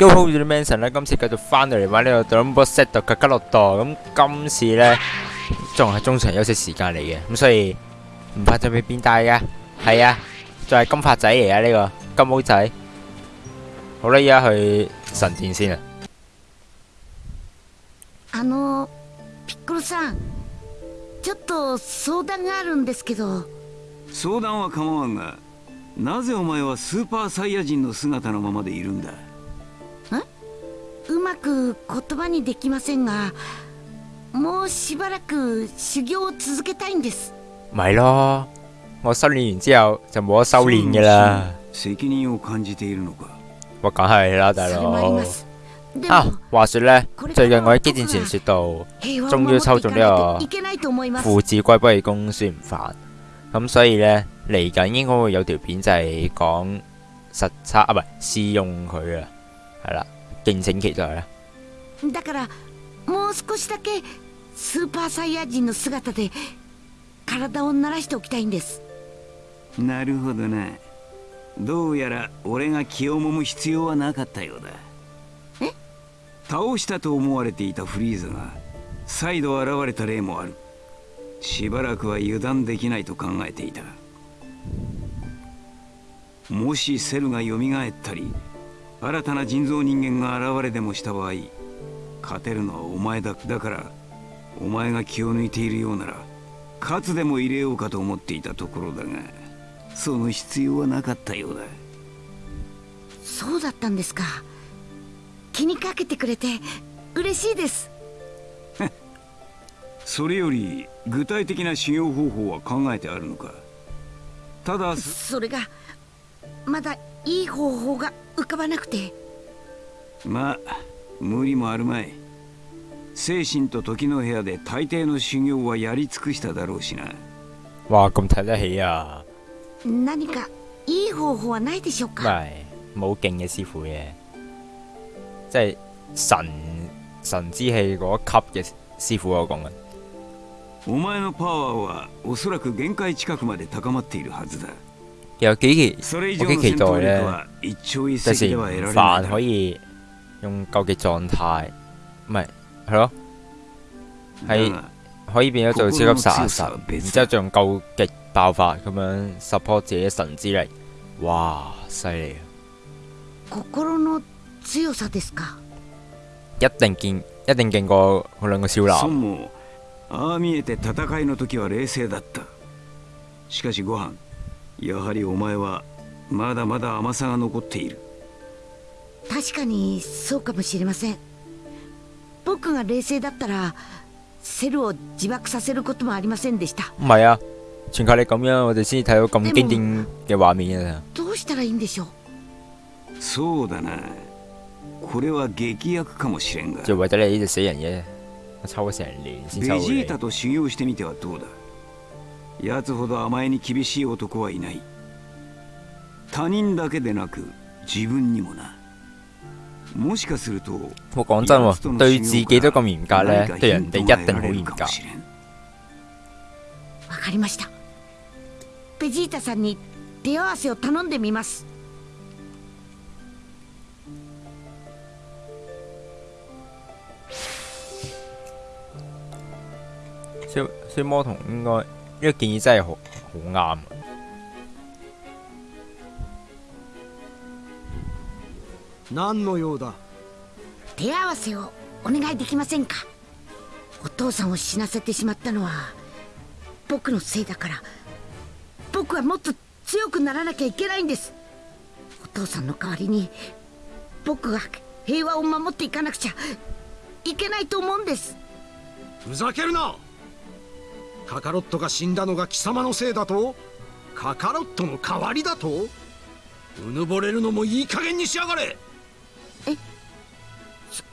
Yo-Ho Dimension 咧，今次繼續翻到嚟玩呢個 Dragon Ball Z 嘅吉洛多，咁今次咧仲係中場休息時間嚟嘅，咁所以唔怕準備變大嘅，係啊，仲係金髮仔嚟啊呢個金毛仔。好啦，而家去神殿先啊。あのピッコロさんちょっと相談があるんですけど相談は構わんがなぜお前はスーパーサイヤ人の姿のままでいるんだ うまく言葉にできませんがもうしばらく修行を続けたいんです咪咯，我修練完之後就冇得修練嘅啦。責任を感じているのか我梗係啦，大それもあり佬ますで啊も，話說咧，最近我喺機戰傳說度。平和を終於守ってい抽中呢個かないといけないと思います父子歸不義公孫悟飯，咁所以呢，嚟緊應該會有條片就係講實測啊，唔係試用佢啊，係啦， 敬請期待啦。だからもう少しだけスーパーサイヤ人の姿で体を慣らしておきたいんです。なるほどな。どうやら俺が気をもむ必要はなかったようだ。え？倒したと思われていたフリーザが再度現れた例もある。しばらくは油断できないと考えていた。もしセルが蘇ったり新たな人造人間が現れでもした場合勝てるのはお前だだからお前が気を抜いているようなら勝つでも入れようかと思っていたところだがその必要はなかったようだ。そうだったんですか。気にかけてくれて嬉しいです。それより具体的な修行方法は考えてあるのか？ただそれがまだいい方法が浮かばなくて。まあ無理もあるまい。精神と時の部屋で大抵の修行はやり尽くしただろうしな。哇，咁睇得起啊！何かいい方法はないでしょう唔か係冇勁嘅師傅嘅，即係神神之氣嗰一級嘅師傅我講緊。お前のパワーはおそらく限界近くまで高まっているはずだ有幾期それ以我幾期待上の戦闘力咧，は一朝一第時夕では得られない飯だ可以用究極狀態，唔係係咯，係だが可以變咗做超級殺神，心の強さは別然之後仲用究極爆發咁樣 support 自己神之力，哇，犀利啊！心の強さですか一定見一定勁過嗰兩個少孫男。やはりお前はまだまだ甘さが残っている。確かにそうかもしれません。僕が冷静だったらセルを自爆させることもありませんでした。唔係啊，全靠你咁樣，我哋先至睇到咁經典嘅畫面啊！どうしたらいいんでしょう？そうだな。これは劇薬かもしれんが。就為咗你呢隻死人嘅，我抽咗成年先ベ抽到你。ジータと修行してみてはどうだ？奴ほど甘えに厳しい男はいない。他人だけでなく自分にもな。もしかすると我講真喎，對自己都咁嚴格咧對人哋一定好嚴格かも。しれん。わかりました。ベジータさんに手合わせを頼んでみます。消消魔童應該呢個建議真係好好啱啊。何の用だ？手合わせをお願いできませんか？お父さんを死なせてしまったのは僕のせいだから。僕はもっと強くならなきゃいけないんです。お父さんの代わりに僕が平和を守っていかなくちゃいけないと思うんです。ふざけるなカカロットが死んだのが貴様のせいだと？カカロットの代わりだと？うぬぼれるのもいい加減にしやがれ！そ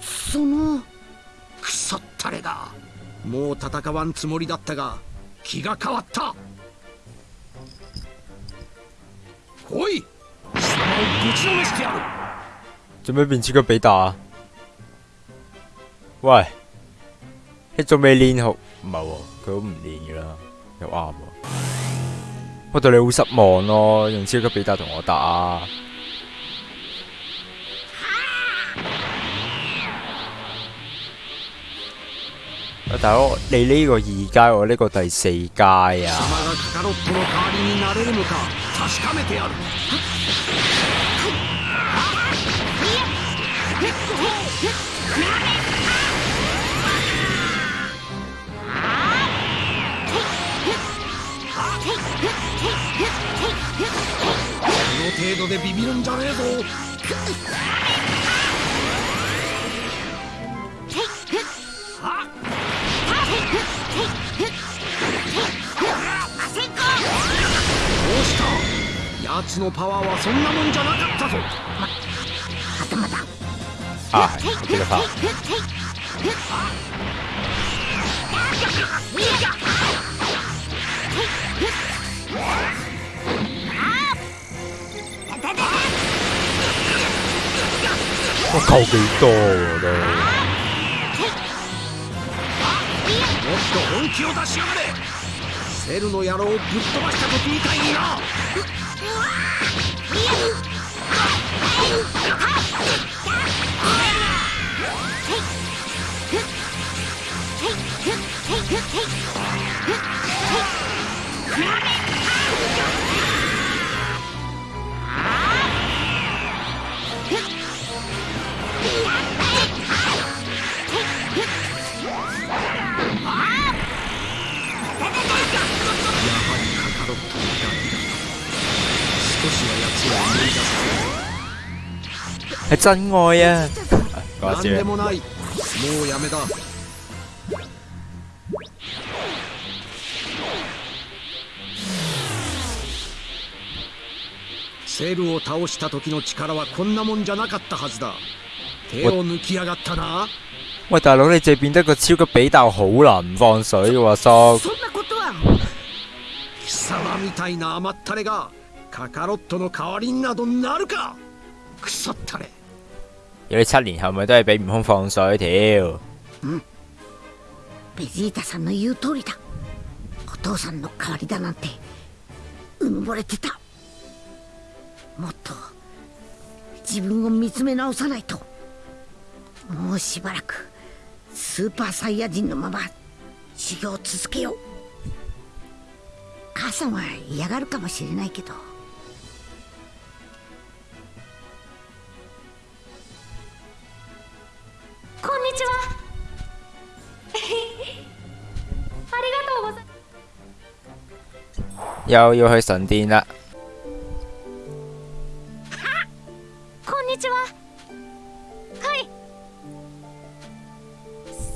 その。くそったれだ。もう戦わんつもりだったが気が変わった。来い！貴様をぶちのめしてやる。做咩變超級比達啊？喂，你仲未練好？唔係喎，佢都唔练噶啦，又啱喎。我对你好失望咯，用超级比達同我打。大佬，你呢个二阶，我呢个第四阶啊！程度でビビるんじゃねえぞ。どうした？奴のパワーはそんなもんじゃなかったぞ。啊，我記得我扣幾多喎都？もっと本気を出しやがれセルの野郎をぶっ飛ばした時みたいにな真愛啊！講何笑でもない。もうやめだセルを倒した時の力はこんなもんじゃなかったはずだ。手を抜きやがったな。喂，大佬你淨係變得個超級比鬥好難唔放水嘅喎，叔。そんなことは。貴様みたいな甘ったれがカカロットの代わりになどなるか。クソったれ有你七年後咪都係俾悟空放水條。ベジータさんの言う通りだ。お父さんの代わりだなんてうぬぼれてた。もっと自分を見つめ直さないと。もうしばらくスーパーサイヤ人のまま修行を続けよう。母さんは嫌がるかもしれないけど。又要去神殿啦。こんにちは。はい。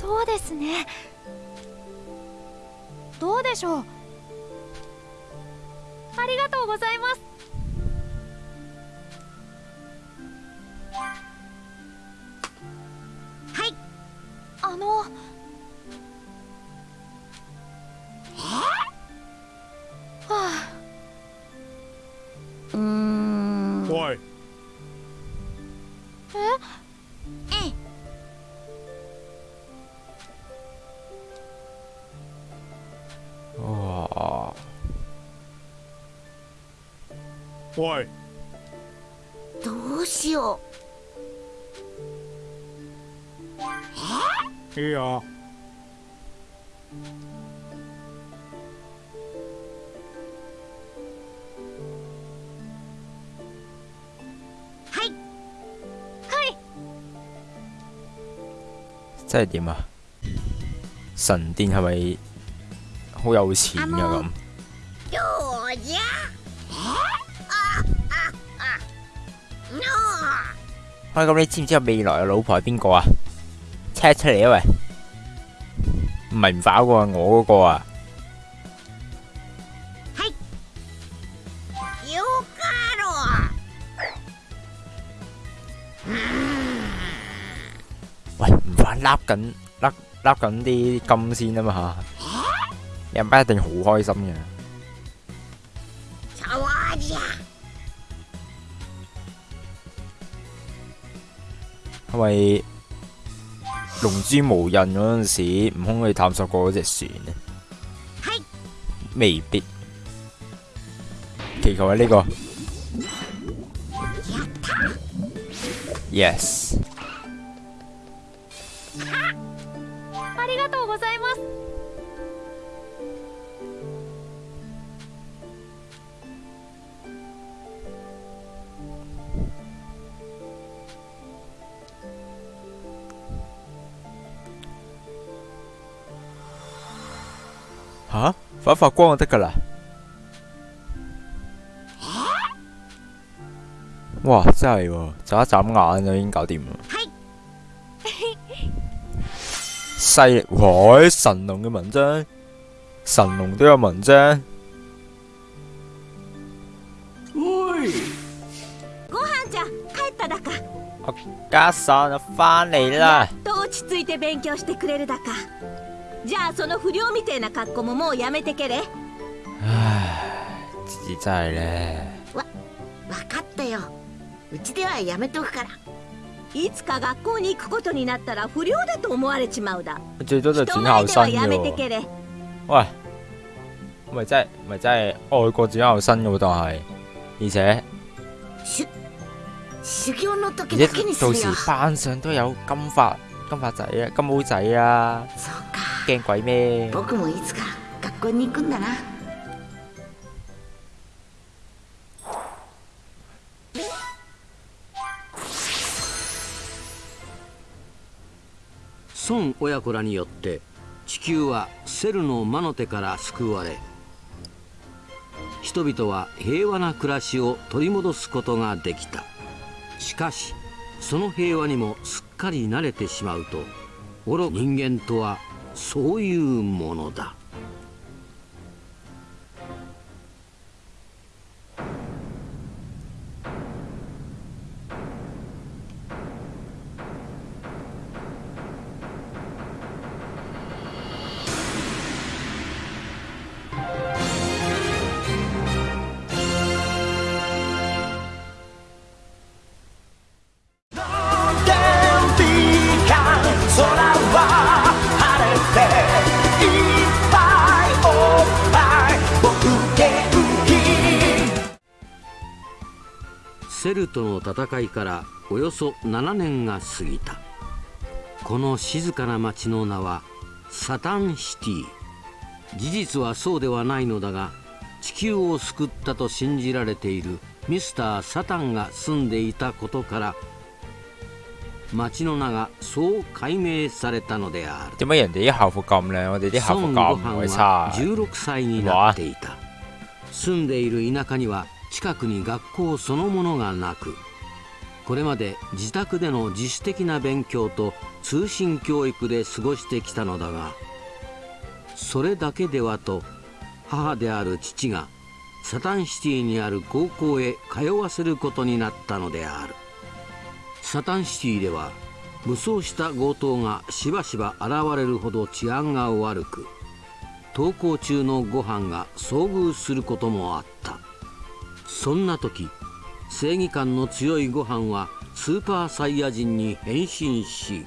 そうですね。どうでしょう？ありがとうございます。はい。あのおいどうしよいいようはいはい即係點啊？神殿係咪好有錢㗎咁？喂，咁你知唔知我未來嘅老婆係邊個啊？車出嚟啊喂！唔係唔反嗰個，我嗰個啊！よかろ喂，唔反笠緊笠笠緊啲金先啊嘛嚇！人班一定好開心嘅。係咪龍珠無印嗰陣時，悟空去探索過嗰隻船咧？未必。祈求係呢個。Yes。吓、發一發光就得噶啦。哇！真係喎，眨一眨眼就已經搞掂啦。犀利！哇！神龍嘅文章，神龍都有文章。ご飯じゃ帰っただか我家嫂就翻嚟啦。と落ち着いて勉強してくれるだか じゃあその不良みてえな格好ももうやめてけれ。自己真係咧。わ分かったよ。うちではやめとくから。いつか学校に行くことになったら不良だと思われちまうだ。人前ではや。めてけれ。喂，咪真係咪真係外國轉校生嘅喎，但係而且しゅ修行の而時且だけにす到時るよ班上都有金髮金髮仔啊、金毛仔啊，僕もいつか学校に行くんだな。孫親子らによって地球はセルの魔の手から救われ人々は平和な暮らしを取り戻すことができた。しかしその平和にもすっかり慣れてしまうと愚か人間とはそういうものだ。ルとの戦いからおよそ7年が過ぎた。この静かな町の名はサタンシティ。事実はそうではないのだが地球を救ったと信じられているミスター・サタンが住んでいたことから町の名がそう改名されたのである。點解人哋啲校服咁靚，我哋啲校服咁は？16歳になっていた。住んでいる田舎には近くに学校そのものがなくこれまで自宅での自主的な勉強と通信教育で過ごしてきたのだがそれだけではと母である父がサタンシティにある高校へ通わせることになったのである。サタンシティでは武装した強盗がしばしば現れるほど治安が悪く登校中のご飯が遭遇することもあった。そんな時正義感の強いご飯はスーパーサイヤ人に変身し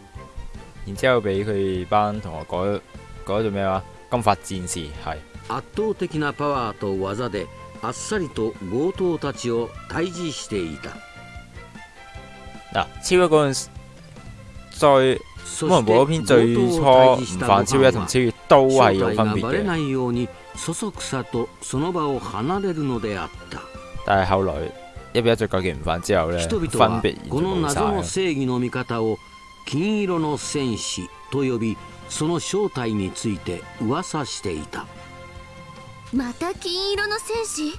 然之後俾佢班同學改改做咩話？金髮戰士係。圧倒的なパワーと技であっさりと強盜たちを退治していた。嗱，超一嗰陣時最そ可能嗰篇最初唔犯超一同超越都係有正分別嘅，いようにそそくさとその場を離れるのであった但係後來一比一再改極唔犯之後咧，人分々は別この完全冇謎の晒。正義の味方を金色の戦士と呼びその正体について噂していたまた金色の戦士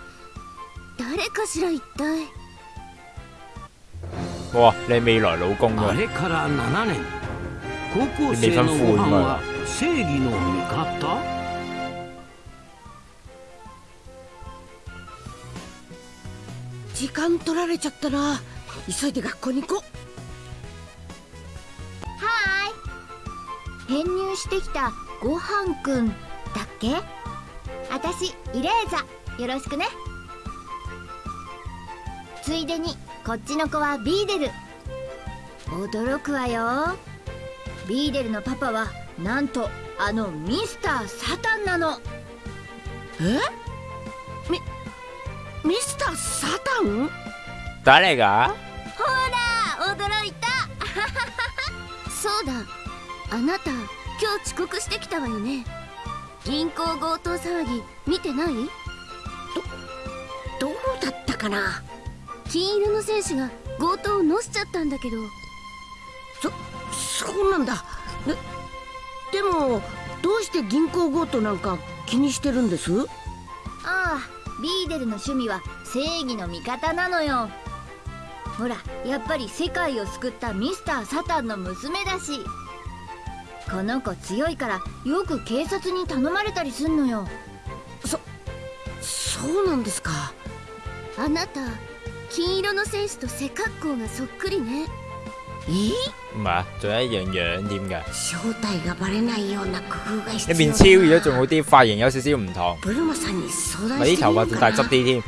誰かしら一体哇！你未來老公あ㗎，れから7年高校生のご飯は正義の味方 時間取られちゃったな。急いで学校に行こ編入してきたごはんくんだっけ？あたしイレーザよろしくね。ついでにこっちの子はビーデル。驚くわよ。ビーデルのパパはなんとあのミスター・サタンなの。うえ？ミミスター・サタン？誰が？ほら驚いた。そうだ。あなた今日遅刻してきたわよね。銀行強盗騒ぎ見てない？どうだったかな？金色の戦士が強盗をのしちゃったんだけど。そうなんだ。ででもどうして銀行強盗なんか気にしてるんです？ああビーデルの趣味は正義の味方なのよ。ほらやっぱり世界を救ったミスター・サタンの娘だし。この子強いからよく警察に頼まれたりすんのよ。そうなんですか？あなた金色の戦士と背格好がそっくりね咦？唔系啊，仲有一样样添嘅。你弟。一面超越咗仲好啲，发型有少少唔同。你头发さんに相。啲添。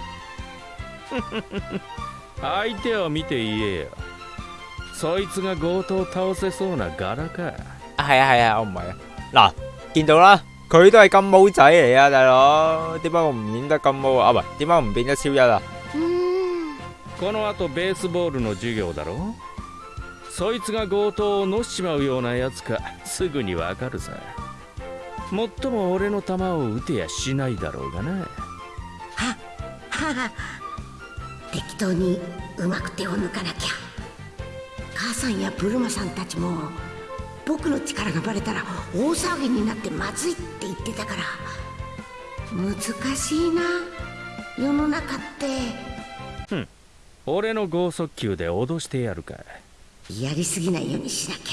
相手を見て。啊，系啊，系啊，我唔系啊。嗱，见到啦，佢都系金毛仔嚟啊，大佬。点解我唔演得金毛啊？唔系，点解我唔变得超一啊？嗯。この後ベースボールの授業だろう。そいつが強盗をのしちまうようなやつかすぐにわかるさ。もっとも俺の球を打てやしないだろうがな。はは適当にうまく手を抜かなきゃ。母さんやブルマさんたちも僕の力がバレたら大騒ぎになってまずいって言ってたから。難しいな世の中って。俺の剛速球で脅してやるかやりすぎないようにしなき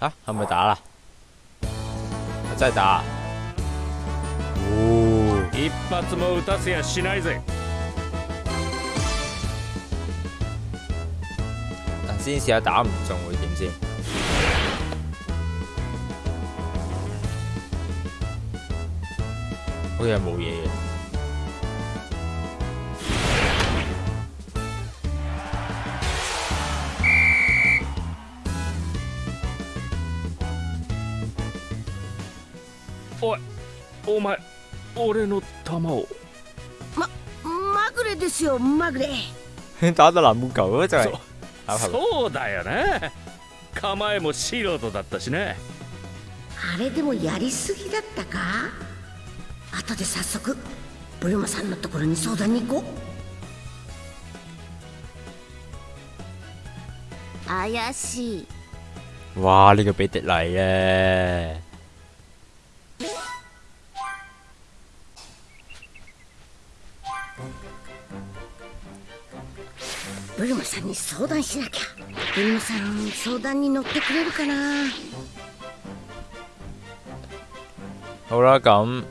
ゃ啊，係咪打啦？真係打。哦，一発も打たせやしないぜ嗱，先試下打唔中會點先？好似係冇嘢嘅。俺の球を。まぐれですよまぐれ。打到南球咯，就係そ。そうだよな構えも素人だったしなあれでもやりすぎだったか？後で早速ブルマさんのところに相談に行こう。怪しい。哇！呢、個比迪嚟咧，ブルマさんに相談しなきゃブルマさん相談に乗ってくれるかな？好啦，咁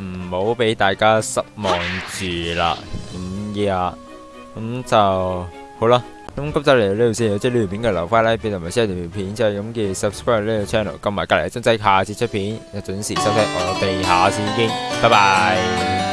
唔好俾大家失望住啦。咁呀，咁就好啦。咁今集嚟到呢度先，有即係呢條片嘅留翻 like 同埋 share 條片，之後咁記得 subscribe 呢個 channel，撳埋隔離嘅鐘仔，下次出片就準時收睇我哋下次見，拜拜。